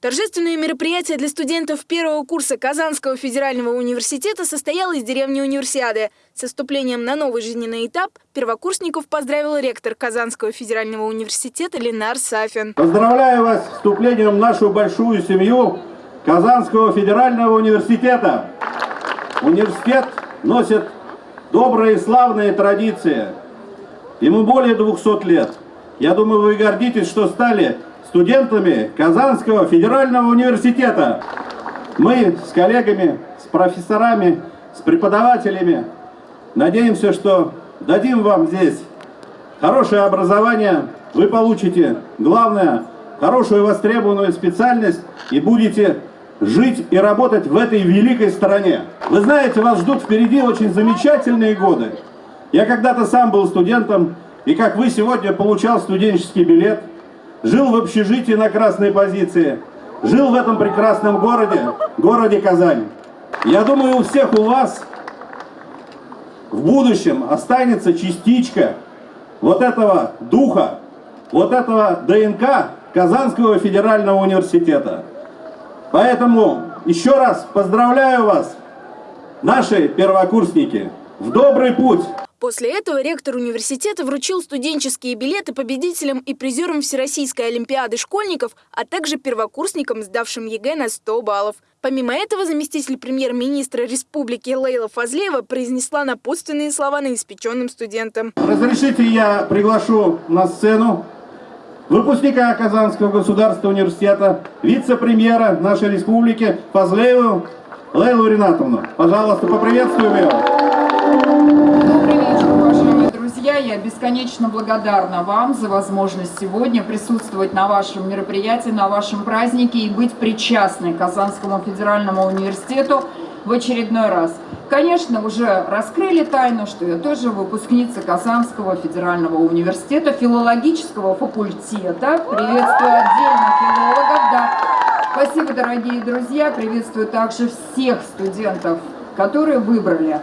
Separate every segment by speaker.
Speaker 1: Торжественное мероприятие для студентов первого курса Казанского федерального университета состоялось в деревне Универсиады. С вступлением на новый жизненный этап первокурсников поздравил ректор Казанского федерального университета Ленар Сафин.
Speaker 2: Поздравляю вас с вступлением в нашу большую семью Казанского федерального университета. Университет носит добрые и славные традиции. Ему более 200 лет. Я думаю, вы гордитесь, что стали студентами Казанского федерального университета. Мы с коллегами, с профессорами, с преподавателями надеемся, что дадим вам здесь хорошее образование, вы получите, главное, хорошую востребованную специальность и будете жить и работать в этой великой стране. Вы знаете, вас ждут впереди очень замечательные годы. Я когда-то сам был студентом, и как вы сегодня получал студенческий билет, жил в общежитии на красной позиции, жил в этом прекрасном городе, городе Казань. Я думаю, у всех у вас в будущем останется частичка вот этого духа, вот этого ДНК Казанского федерального университета. Поэтому еще раз поздравляю вас, наши первокурсники, в добрый путь!
Speaker 1: После этого ректор университета вручил студенческие билеты победителям и призерам Всероссийской олимпиады школьников, а также первокурсникам, сдавшим ЕГЭ на 100 баллов. Помимо этого, заместитель премьер-министра республики Лейла Фазлеева произнесла напутственные слова новоиспеченным студентам.
Speaker 2: Разрешите я приглашу на сцену выпускника Казанского государственного университета, вице-премьера нашей республики Фазлееву Лейлу Ринатовну. Пожалуйста, поприветствуем ее
Speaker 3: друзья, я бесконечно благодарна вам за возможность сегодня присутствовать на вашем мероприятии, на вашем празднике и быть причастной к Казанскому федеральному университету в очередной раз. Конечно, уже раскрыли тайну, что я тоже выпускница Казанского федерального университета, филологического факультета. Приветствую отдельно филологов. Да. Спасибо, дорогие друзья. Приветствую также всех студентов, которые выбрали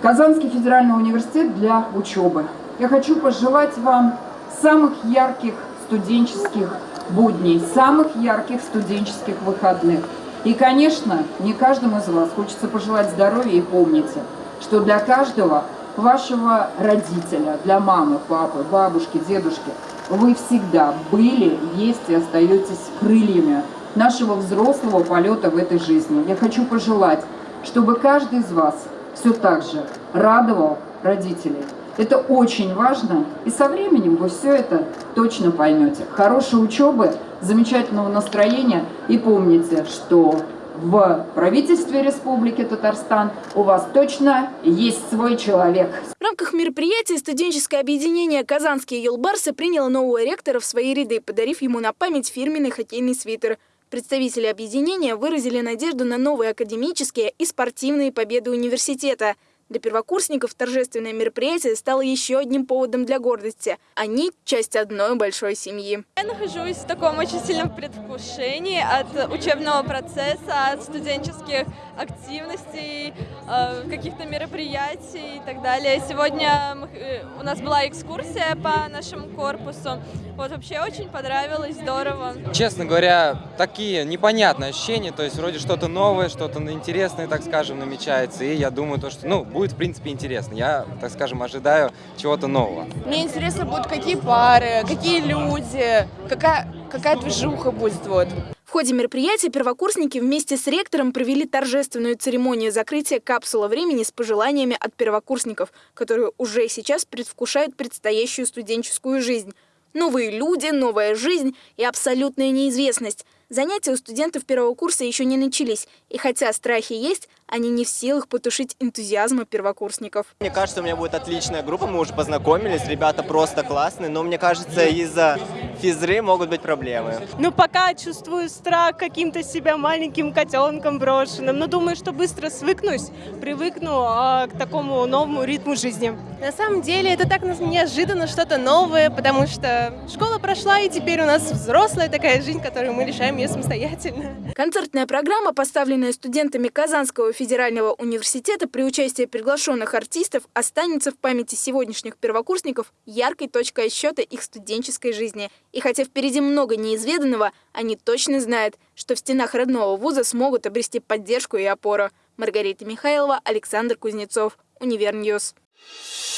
Speaker 3: Казанский федеральный университет для учебы. Я хочу пожелать вам самых ярких студенческих будней, самых ярких студенческих выходных. И, конечно, не каждому из вас хочется пожелать здоровья и помните, что для каждого вашего родителя, для мамы, папы, бабушки, дедушки, вы всегда были, есть и остаетесь крыльями нашего взрослого полета в этой жизни. Я хочу пожелать, чтобы каждый из вас все так же радовал родителей. Это очень важно, и со временем вы все это точно поймете. Хорошей учебы, замечательного настроения, и помните, что в правительстве Республики Татарстан у вас точно есть свой человек.
Speaker 1: В рамках мероприятия студенческое объединение «Казанские елбарсы» приняло нового ректора в свои ряды, подарив ему на память фирменный хоккейный свитер. Представители объединения выразили надежду на новые академические и спортивные победы университета – для первокурсников торжественное мероприятие стало еще одним поводом для гордости. Они – часть одной большой семьи.
Speaker 4: Я нахожусь в таком очень сильном предвкушении от учебного процесса, от студенческих активностей, э, каких-то мероприятий и так далее. Сегодня э, у нас была экскурсия по нашему корпусу. Вот вообще очень понравилось, здорово.
Speaker 5: Честно говоря, такие непонятные ощущения, то есть вроде что-то новое, что-то интересное, так скажем, намечается. И я думаю, то, что ну, будет в принципе интересно. Я, так скажем, ожидаю чего-то нового.
Speaker 6: Мне интересно будут какие пары, какие люди, какая, какая движуха будет. Вот.
Speaker 1: В ходе мероприятия первокурсники вместе с ректором провели торжественную церемонию закрытия капсулы времени с пожеланиями от первокурсников, которые уже сейчас предвкушают предстоящую студенческую жизнь. Новые люди, новая жизнь и абсолютная неизвестность – Занятия у студентов первого курса еще не начались, и хотя страхи есть, они не в силах потушить энтузиазма первокурсников.
Speaker 7: Мне кажется, у меня будет отличная группа, мы уже познакомились, ребята просто классные, но мне кажется, из-за физры могут быть проблемы.
Speaker 8: Ну, пока чувствую страх каким-то себя маленьким котенком брошенным, но думаю, что быстро свыкнусь, привыкну а, к такому новому ритму жизни.
Speaker 9: На самом деле, это так неожиданно, что-то новое, потому что школа прошла, и теперь у нас взрослая такая жизнь, которую мы решаем ее самостоятельно.
Speaker 1: Концертная программа, поставленная студентами Казанского федерального университета при участии приглашенных артистов, останется в памяти сегодняшних первокурсников яркой точкой отсчета их студенческой жизни И хотя впереди много неизведанного, они точно знают, что в стенах родного вуза смогут обрести поддержку и опору. Маргарита Михайлова, Александр Кузнецов, Univer News.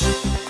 Speaker 1: Thank